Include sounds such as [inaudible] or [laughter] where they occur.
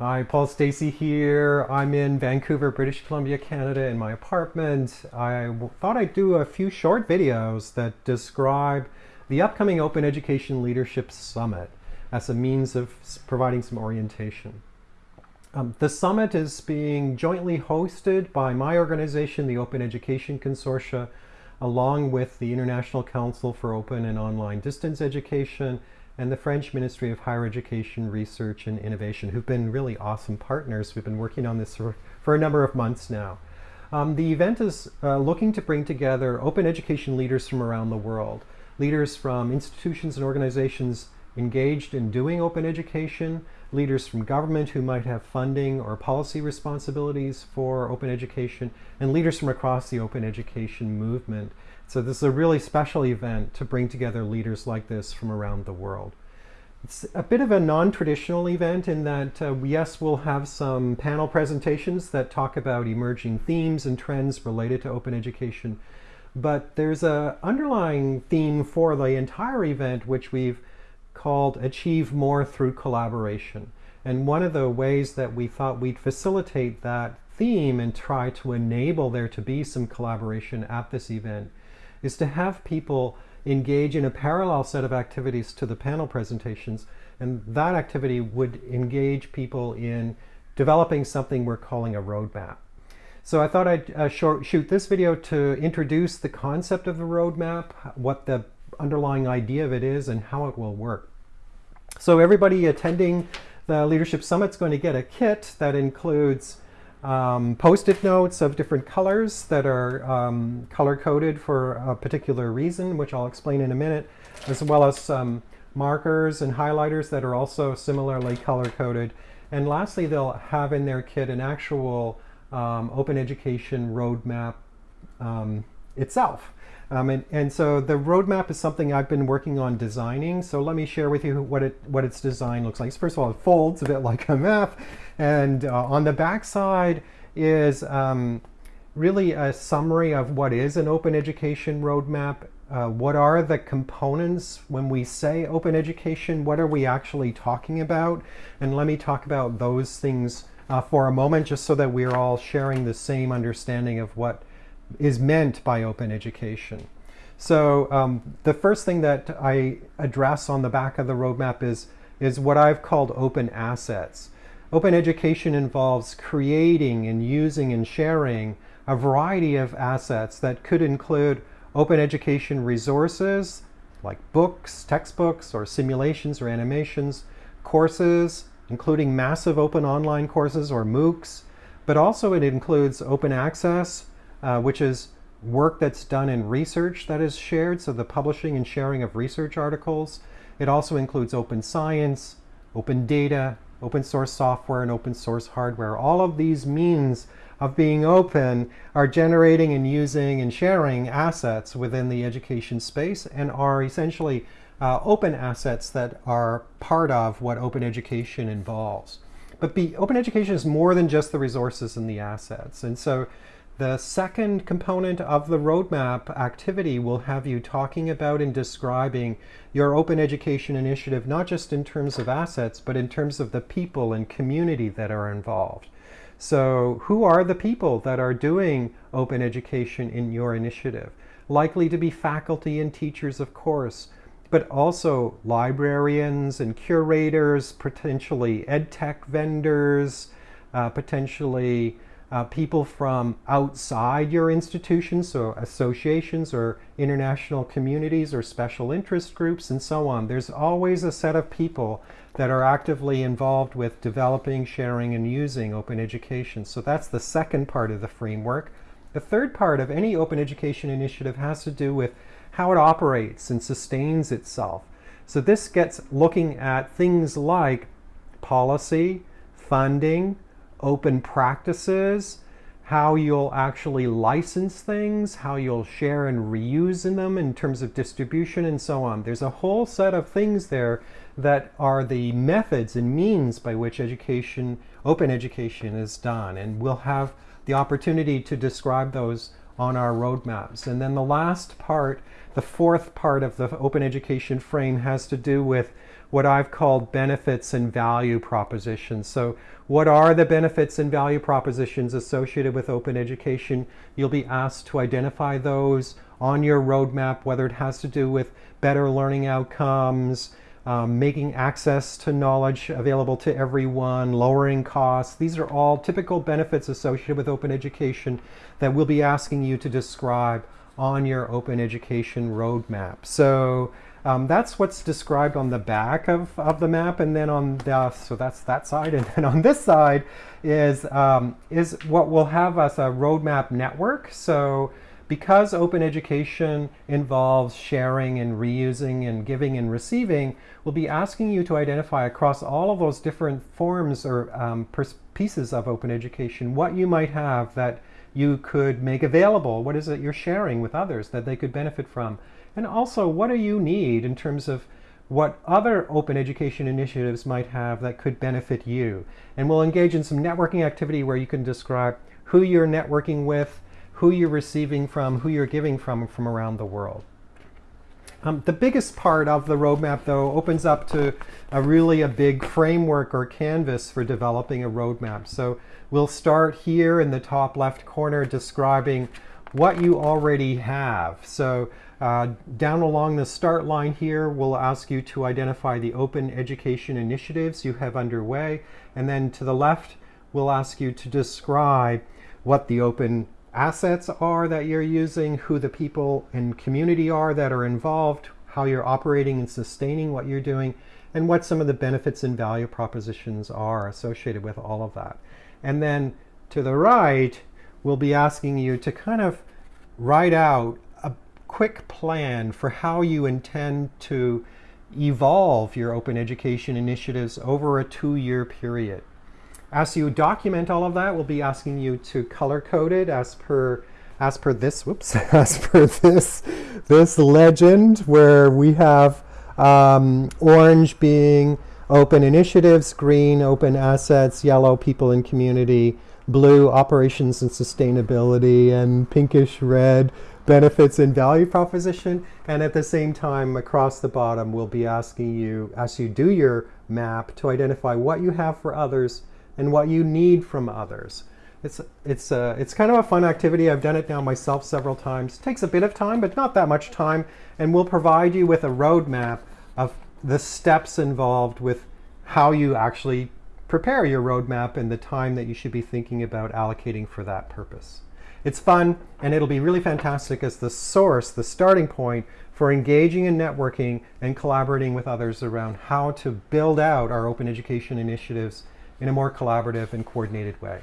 Hi, Paul Stacey here. I'm in Vancouver, British Columbia, Canada in my apartment. I thought I'd do a few short videos that describe the upcoming Open Education Leadership Summit as a means of providing some orientation. Um, the summit is being jointly hosted by my organization, the Open Education Consortia, along with the International Council for Open and Online Distance Education and the French Ministry of Higher Education, Research and Innovation, who've been really awesome partners. We've been working on this for, for a number of months now. Um, the event is uh, looking to bring together open education leaders from around the world, leaders from institutions and organizations engaged in doing open education, leaders from government who might have funding or policy responsibilities for open education, and leaders from across the open education movement. So this is a really special event to bring together leaders like this from around the world. It's a bit of a non-traditional event in that, uh, yes, we'll have some panel presentations that talk about emerging themes and trends related to open education, but there's a underlying theme for the entire event which we've called Achieve More Through Collaboration. And one of the ways that we thought we'd facilitate that theme and try to enable there to be some collaboration at this event is to have people engage in a parallel set of activities to the panel presentations. And that activity would engage people in developing something we're calling a roadmap. So I thought I'd uh, shoot this video to introduce the concept of the roadmap, what the underlying idea of it is, and how it will work. So everybody attending the Leadership Summit is going to get a kit that includes um, post-it notes of different colors that are um, color-coded for a particular reason, which I'll explain in a minute, as well as some markers and highlighters that are also similarly color-coded. And lastly, they'll have in their kit an actual um, open education roadmap um, itself. Um, and, and, so the roadmap is something I've been working on designing. So let me share with you what it what its design looks like. First of all, it folds a bit [laughs] like a map. And uh, on the back side is um, really a summary of what is an open education roadmap. Uh, what are the components when we say open education? What are we actually talking about? And let me talk about those things uh, for a moment, just so that we're all sharing the same understanding of what is meant by open education. So um, the first thing that I address on the back of the roadmap is, is what I've called open assets. Open education involves creating and using and sharing a variety of assets that could include open education resources like books, textbooks, or simulations or animations, courses, including massive open online courses or MOOCs, but also it includes open access, uh, which is work that's done in research that is shared, so the publishing and sharing of research articles. It also includes open science, open data, open source software, and open source hardware. All of these means of being open are generating and using and sharing assets within the education space and are essentially uh, open assets that are part of what open education involves. But be, open education is more than just the resources and the assets. And so the second component of the roadmap activity will have you talking about and describing your open education initiative, not just in terms of assets, but in terms of the people and community that are involved. So who are the people that are doing open education in your initiative? Likely to be faculty and teachers, of course, but also librarians and curators, potentially ed tech vendors, uh, potentially uh, people from outside your institution, so associations or international communities or special interest groups and so on. There's always a set of people that are actively involved with developing, sharing, and using open education. So that's the second part of the framework. The third part of any open education initiative has to do with how it operates and sustains itself. So this gets looking at things like policy, funding, open practices, how you'll actually license things, how you'll share and reuse in them in terms of distribution and so on. There's a whole set of things there that are the methods and means by which education, open education is done. And we'll have the opportunity to describe those on our roadmaps. And then the last part, the fourth part of the open education frame has to do with what I've called benefits and value propositions. So what are the benefits and value propositions associated with open education? You'll be asked to identify those on your roadmap, whether it has to do with better learning outcomes, um, making access to knowledge available to everyone, lowering costs. These are all typical benefits associated with open education that we'll be asking you to describe on your open education roadmap. So um, that's what's described on the back of, of the map, and then on the, so that's that side, [laughs] and then on this side is, um, is what will have us a roadmap network. So because open education involves sharing and reusing and giving and receiving, we'll be asking you to identify across all of those different forms or um, pieces of open education what you might have that you could make available. What is it you're sharing with others that they could benefit from? And also, what do you need in terms of what other open education initiatives might have that could benefit you? And we'll engage in some networking activity where you can describe who you're networking with, who you're receiving from, who you're giving from from around the world. Um, the biggest part of the roadmap, though, opens up to a really a big framework or canvas for developing a roadmap. So we'll start here in the top left corner describing what you already have. So uh, down along the start line here, we'll ask you to identify the open education initiatives you have underway. And then to the left, we'll ask you to describe what the open assets are that you're using, who the people and community are that are involved, how you're operating and sustaining what you're doing, and what some of the benefits and value propositions are associated with all of that. And then to the right, we'll be asking you to kind of write out a quick plan for how you intend to evolve your open education initiatives over a two-year period. As you document all of that, we'll be asking you to color code it as per as per this, whoops, [laughs] as per this, this legend where we have um, orange being open initiatives, green open assets, yellow people and community, blue operations and sustainability, and pinkish red benefits and value proposition. And at the same time, across the bottom, we'll be asking you, as you do your map, to identify what you have for others and what you need from others. It's, it's, uh, it's kind of a fun activity. I've done it now myself several times. It takes a bit of time, but not that much time. And we'll provide you with a roadmap of the steps involved with how you actually prepare your roadmap and the time that you should be thinking about allocating for that purpose. It's fun, and it'll be really fantastic as the source, the starting point for engaging in networking and collaborating with others around how to build out our open education initiatives in a more collaborative and coordinated way.